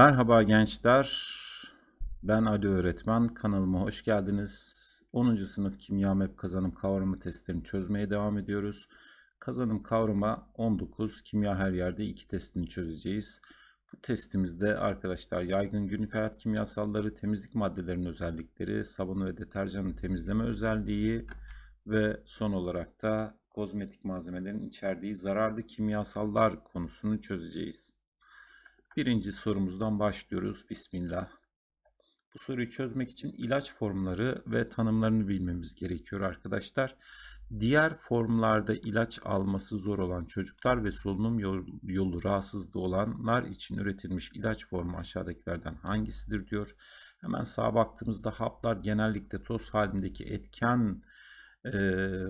Merhaba gençler. Ben Ali Öğretmen. Kanalıma hoş geldiniz. 10. sınıf kimya map kazanım kavramı testlerini çözmeye devam ediyoruz. Kazanım kavrama 19 kimya her yerde 2 testini çözeceğiz. Bu testimizde arkadaşlar yaygın günlük hayat kimyasalları, temizlik maddelerinin özellikleri, sabun ve deterjanın temizleme özelliği ve son olarak da kozmetik malzemelerin içerdiği zararlı kimyasallar konusunu çözeceğiz. Birinci sorumuzdan başlıyoruz. Bismillah. Bu soruyu çözmek için ilaç formları ve tanımlarını bilmemiz gerekiyor arkadaşlar. Diğer formlarda ilaç alması zor olan çocuklar ve solunum yolu rahatsızlığı olanlar için üretilmiş ilaç formu aşağıdakilerden hangisidir diyor. Hemen sağa baktığımızda haplar genellikle toz halindeki etken e,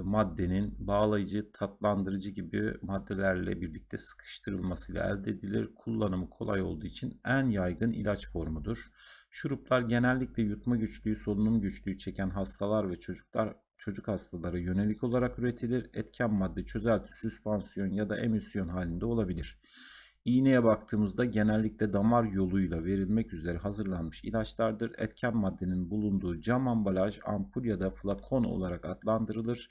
maddenin bağlayıcı, tatlandırıcı gibi maddelerle birlikte sıkıştırılmasıyla elde edilir. Kullanımı kolay olduğu için en yaygın ilaç formudur. Şuruplar genellikle yutma güçlüğü, solunum güçlüğü çeken hastalar ve çocuklar çocuk hastalara yönelik olarak üretilir. Etken madde çözelti, süspansiyon ya da emülsiyon halinde olabilir. İğneye baktığımızda genellikle damar yoluyla verilmek üzere hazırlanmış ilaçlardır. Etken maddenin bulunduğu cam ambalaj, ampul ya da flakon olarak adlandırılır.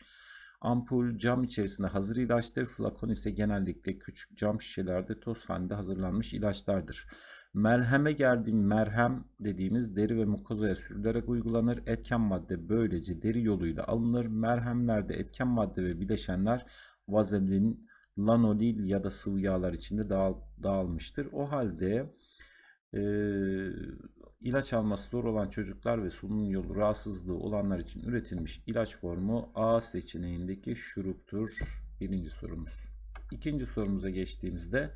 Ampul cam içerisinde hazır ilaçtır. Flakon ise genellikle küçük cam şişelerde toz halinde hazırlanmış ilaçlardır. Merheme geldiğim merhem dediğimiz deri ve mukozaya sürülerek uygulanır. Etken madde böylece deri yoluyla alınır. Merhemlerde etken madde ve bileşenler vazelin, lanolil ya da sıvı yağlar içinde dağıl, dağılmıştır. O halde e, ilaç alması zor olan çocuklar ve solunum yolu rahatsızlığı olanlar için üretilmiş ilaç formu A seçeneğindeki şuruptur. Birinci sorumuz. İkinci sorumuza geçtiğimizde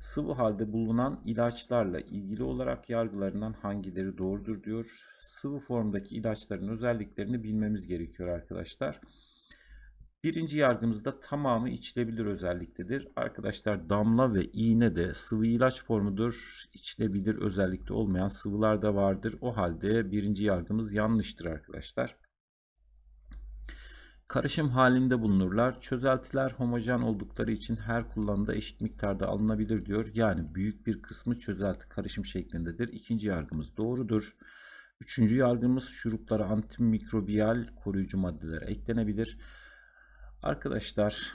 sıvı halde bulunan ilaçlarla ilgili olarak yargılarından hangileri doğrudur diyor. Sıvı formdaki ilaçların özelliklerini bilmemiz gerekiyor arkadaşlar. Birinci yargımızda tamamı içilebilir özelliktedir. Arkadaşlar damla ve iğne de sıvı ilaç formudur. İçilebilir özellikte olmayan sıvılar da vardır. O halde birinci yargımız yanlıştır arkadaşlar. Karışım halinde bulunurlar. Çözeltiler homojen oldukları için her kullanımda eşit miktarda alınabilir diyor. Yani büyük bir kısmı çözelti karışım şeklindedir. İkinci yargımız doğrudur. Üçüncü yargımız şuruplara antimikrobiyal koruyucu maddeler eklenebilir. Arkadaşlar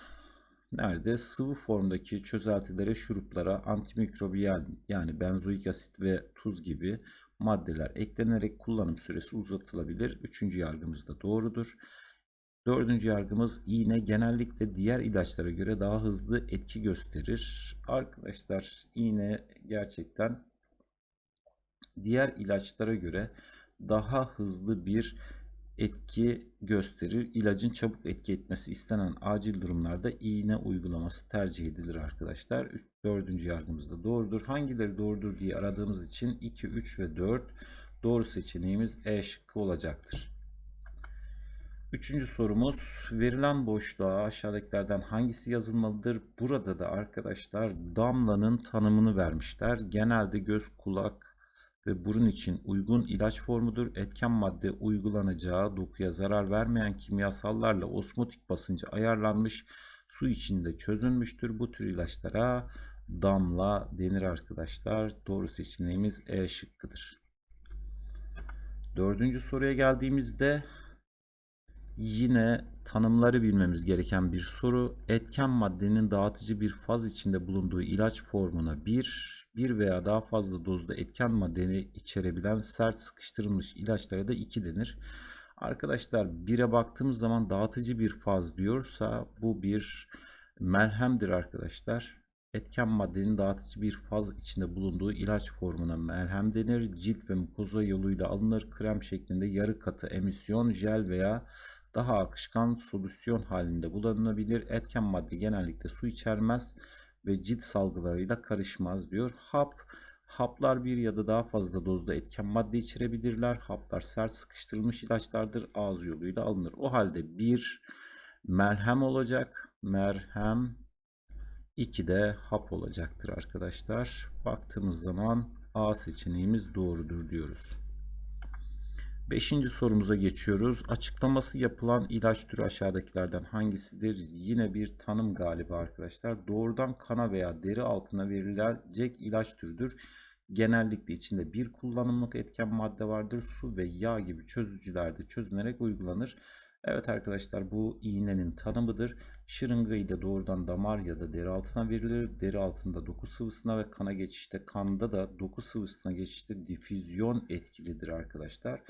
nerede sıvı formdaki çözeltilere, şuruplara antimikrobiyal yani benzoik asit ve tuz gibi maddeler eklenerek kullanım süresi uzatılabilir. Üçüncü yargımız da doğrudur. Dördüncü yargımız iğne genellikle diğer ilaçlara göre daha hızlı etki gösterir. Arkadaşlar iğne gerçekten diğer ilaçlara göre daha hızlı bir etki gösterir. İlacın çabuk etki etmesi istenen acil durumlarda iğne uygulaması tercih edilir arkadaşlar. Dördüncü yargımız da doğrudur. Hangileri doğrudur diye aradığımız için 2, 3 ve 4 doğru seçeneğimiz E şıkkı olacaktır. Üçüncü sorumuz verilen boşluğa aşağıdakilerden hangisi yazılmalıdır? Burada da arkadaşlar damlanın tanımını vermişler. Genelde göz, kulak, ve burun için uygun ilaç formudur. Etken madde uygulanacağı dokuya zarar vermeyen kimyasallarla osmotik basıncı ayarlanmış su içinde çözülmüştür. Bu tür ilaçlara damla denir arkadaşlar. Doğru seçeneğimiz E şıkkıdır. Dördüncü soruya geldiğimizde yine tanımları bilmemiz gereken bir soru. Etken maddenin dağıtıcı bir faz içinde bulunduğu ilaç formuna bir bir veya daha fazla dozda etken maddeni içerebilen sert sıkıştırılmış ilaçlara da 2 denir. Arkadaşlar 1'e baktığımız zaman dağıtıcı bir faz diyorsa bu bir merhemdir arkadaşlar. Etken maddenin dağıtıcı bir faz içinde bulunduğu ilaç formuna merhem denir. Cilt ve mukoza yoluyla alınır. Krem şeklinde yarı katı emisyon, jel veya daha akışkan solüsyon halinde kullanılabilir. Etken madde genellikle su içermez ve cilt salgılarıyla karışmaz diyor. Hap Haplar bir ya da daha fazla dozda etken madde içerebilirler. Haplar sert sıkıştırılmış ilaçlardır. Ağız yoluyla alınır. O halde bir merhem olacak. Merhem 2 de hap olacaktır arkadaşlar. Baktığımız zaman A seçeneğimiz doğrudur diyoruz. Beşinci sorumuza geçiyoruz. Açıklaması yapılan ilaç türü aşağıdakilerden hangisidir? Yine bir tanım galiba arkadaşlar. Doğrudan kana veya deri altına verilecek ilaç türüdür. Genellikle içinde bir kullanımlık etken madde vardır. Su ve yağ gibi çözücülerde çözünerek uygulanır. Evet arkadaşlar bu iğnenin tanımıdır. Şırınga ile doğrudan damar ya da deri altına verilir. Deri altında doku sıvısına ve kana geçişte kanda da doku sıvısına geçişte difüzyon etkilidir arkadaşlar.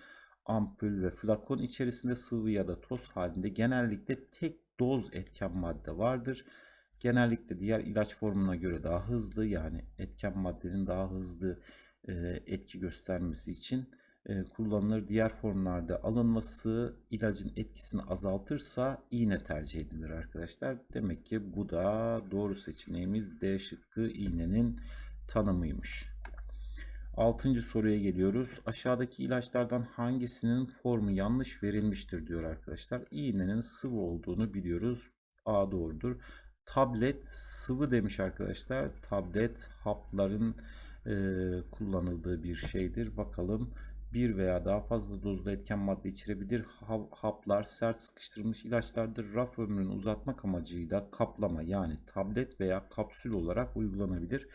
Ampul ve flakon içerisinde sıvı ya da toz halinde genellikle tek doz etken madde vardır. Genellikle diğer ilaç formuna göre daha hızlı yani etken maddenin daha hızlı e, etki göstermesi için e, kullanılır. Diğer formlarda alınması ilacın etkisini azaltırsa iğne tercih edilir arkadaşlar. Demek ki bu da doğru seçeneğimiz D şıkkı iğnenin tanımıymış. Altıncı soruya geliyoruz. Aşağıdaki ilaçlardan hangisinin formu yanlış verilmiştir diyor arkadaşlar. İğnenin sıvı olduğunu biliyoruz. A doğrudur. Tablet sıvı demiş arkadaşlar. Tablet hapların e, kullanıldığı bir şeydir. Bakalım bir veya daha fazla dozda etken madde içerebilir. Haplar sert sıkıştırılmış ilaçlardır. Raf ömrünü uzatmak amacıyla kaplama yani tablet veya kapsül olarak uygulanabilir.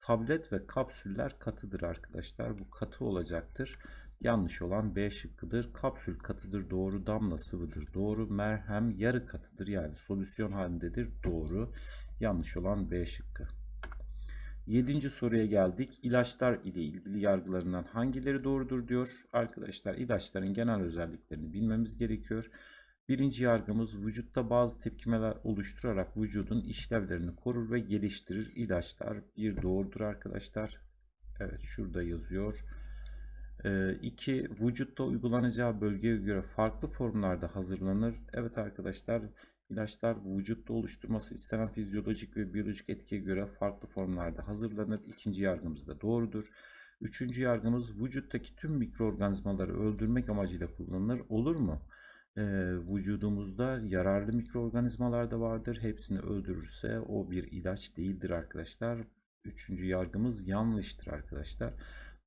Tablet ve kapsüller katıdır arkadaşlar. Bu katı olacaktır. Yanlış olan B şıkkıdır. Kapsül katıdır doğru. Damla sıvıdır doğru. Merhem yarı katıdır yani solüsyon halindedir doğru. Yanlış olan B şıkkı. Yedinci soruya geldik. İlaçlar ile ilgili yargılarından hangileri doğrudur diyor. Arkadaşlar ilaçların genel özelliklerini bilmemiz gerekiyor. Birinci yargımız vücutta bazı tepkimeler oluşturarak vücudun işlevlerini korur ve geliştirir. İlaçlar bir doğrudur arkadaşlar. Evet şurada yazıyor. 2. Ee, vücutta uygulanacağı bölgeye göre farklı formlarda hazırlanır. Evet arkadaşlar ilaçlar vücutta oluşturması istenen fizyolojik ve biyolojik etkiye göre farklı formlarda hazırlanır. İkinci yargımız da doğrudur. Üçüncü yargımız vücuttaki tüm mikroorganizmaları öldürmek amacıyla kullanılır. Olur mu? Vücudumuzda yararlı mikroorganizmalar da vardır. Hepsini öldürürse o bir ilaç değildir arkadaşlar. Üçüncü yargımız yanlıştır arkadaşlar.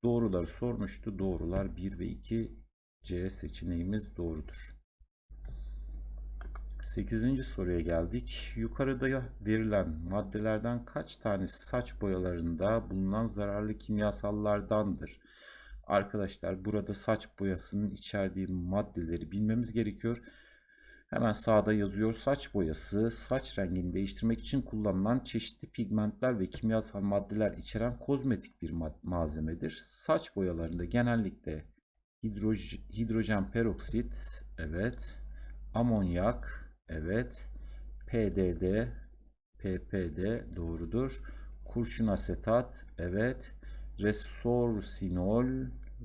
Doğruları sormuştu. Doğrular 1 ve 2 C seçeneğimiz doğrudur. 8. soruya geldik. Yukarıda verilen maddelerden kaç tanesi saç boyalarında bulunan zararlı kimyasallardandır? Arkadaşlar burada saç boyasının içerdiği maddeleri bilmemiz gerekiyor. Hemen sağda yazıyor. Saç boyası saç rengini değiştirmek için kullanılan çeşitli pigmentler ve kimyasal maddeler içeren kozmetik bir malzemedir. Saç boyalarında genellikle hidroj hidrojen peroksit, evet, amonyak, evet, PDD, PPD doğrudur. Kurşun asetat, evet, resorsinol,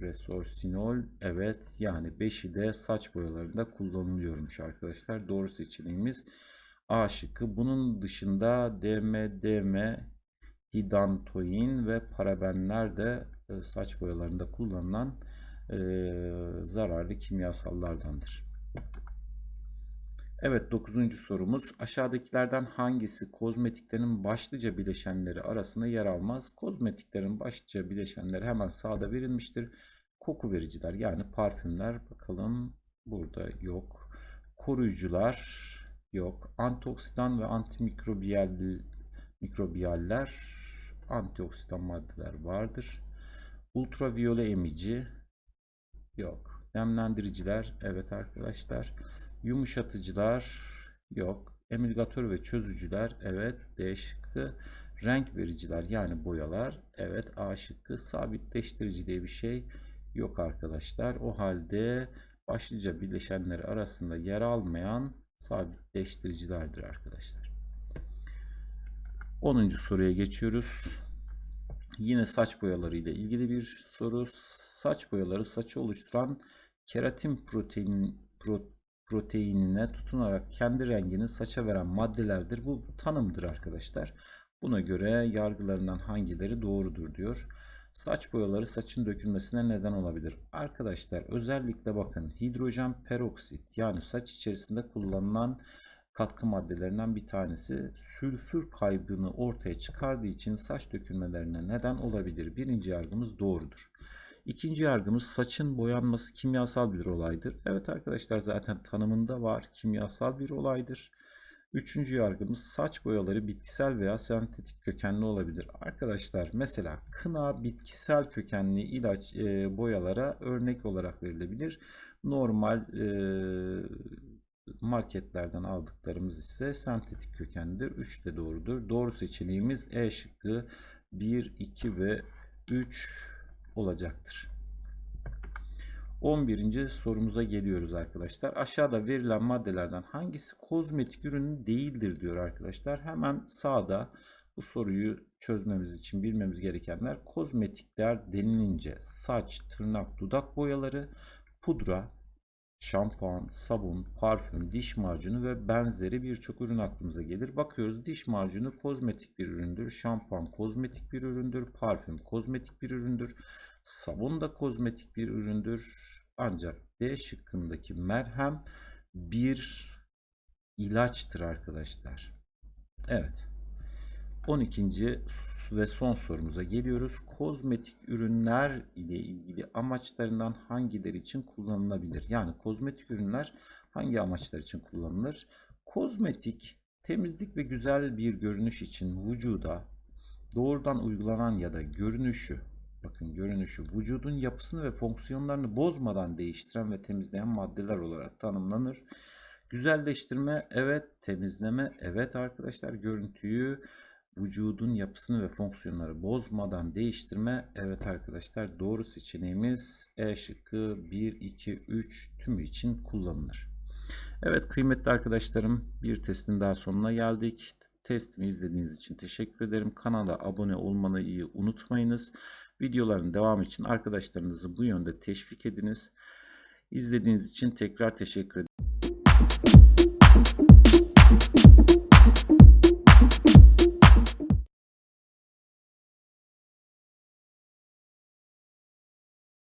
resorsinol evet yani 5'i de saç boyalarında kullanılıyormuş arkadaşlar. Doğru seçeneğimiz A şıkkı. Bunun dışında DMDM, hidantoin ve parabenler de e, saç boyalarında kullanılan e, zararlı kimyasallardandır. Evet 9. sorumuz aşağıdakilerden hangisi kozmetiklerin başlıca bileşenleri arasında yer almaz? Kozmetiklerin başlıca bileşenleri hemen sağda verilmiştir. Koku vericiler yani parfümler bakalım burada yok. Koruyucular yok. Antioksidan ve antimikrobiyal mikrobiyaller antioksidan maddeler vardır. Ultraviyole emici yok. Nemlendiriciler evet arkadaşlar. Yumuşatıcılar yok. Emilgatör ve çözücüler evet. D şıkkı. Renk vericiler yani boyalar evet. A şıkkı. Sabitleştirici diye bir şey yok arkadaşlar. O halde başlıca bileşenleri arasında yer almayan sabitleştiricilerdir arkadaşlar. 10. soruya geçiyoruz. Yine saç boyaları ile ilgili bir soru. Saç boyaları saçı oluşturan keratin protein, protein proteinine tutunarak kendi rengini saça veren maddelerdir. Bu tanımdır arkadaşlar. Buna göre yargılarından hangileri doğrudur diyor. Saç boyaları saçın dökülmesine neden olabilir. Arkadaşlar özellikle bakın hidrojen peroksit yani saç içerisinde kullanılan katkı maddelerinden bir tanesi sülfür kaybını ortaya çıkardığı için saç dökülmelerine neden olabilir. Birinci yargımız doğrudur. İkinci yargımız saçın boyanması kimyasal bir olaydır. Evet arkadaşlar zaten tanımında var kimyasal bir olaydır. Üçüncü yargımız saç boyaları bitkisel veya sentetik kökenli olabilir. Arkadaşlar mesela kına bitkisel kökenli ilaç e, boyalara örnek olarak verilebilir. Normal e, marketlerden aldıklarımız ise sentetik kökenlidir. 3 de doğrudur. Doğru seçeneğimiz E şıkkı 1, 2 ve 3 olacaktır. 11. sorumuza geliyoruz arkadaşlar. Aşağıda verilen maddelerden hangisi kozmetik ürün değildir diyor arkadaşlar. Hemen sağda bu soruyu çözmemiz için bilmemiz gerekenler kozmetikler denilince saç, tırnak, dudak boyaları, pudra, şampuan, sabun, parfüm, diş macunu ve benzeri birçok ürün aklımıza gelir. Bakıyoruz diş macunu kozmetik bir üründür, şampuan kozmetik bir üründür, parfüm kozmetik bir üründür, sabun da kozmetik bir üründür. Ancak D şıkkındaki merhem bir ilaçtır arkadaşlar. Evet. 12. ve son sorumuza geliyoruz. Kozmetik ürünler ile ilgili amaçlarından hangileri için kullanılabilir? Yani kozmetik ürünler hangi amaçlar için kullanılır? Kozmetik temizlik ve güzel bir görünüş için vücuda doğrudan uygulanan ya da görünüşü bakın görünüşü vücudun yapısını ve fonksiyonlarını bozmadan değiştiren ve temizleyen maddeler olarak tanımlanır. Güzelleştirme evet, temizleme evet arkadaşlar görüntüyü vücudun yapısını ve fonksiyonları bozmadan değiştirme. Evet arkadaşlar doğru seçeneğimiz E şıkkı 1, 2, 3 tümü için kullanılır. Evet kıymetli arkadaşlarım bir testin daha sonuna geldik. Testimi izlediğiniz için teşekkür ederim. Kanala abone olmayı unutmayınız. Videoların devamı için arkadaşlarınızı bu yönde teşvik ediniz. İzlediğiniz için tekrar teşekkür ederim.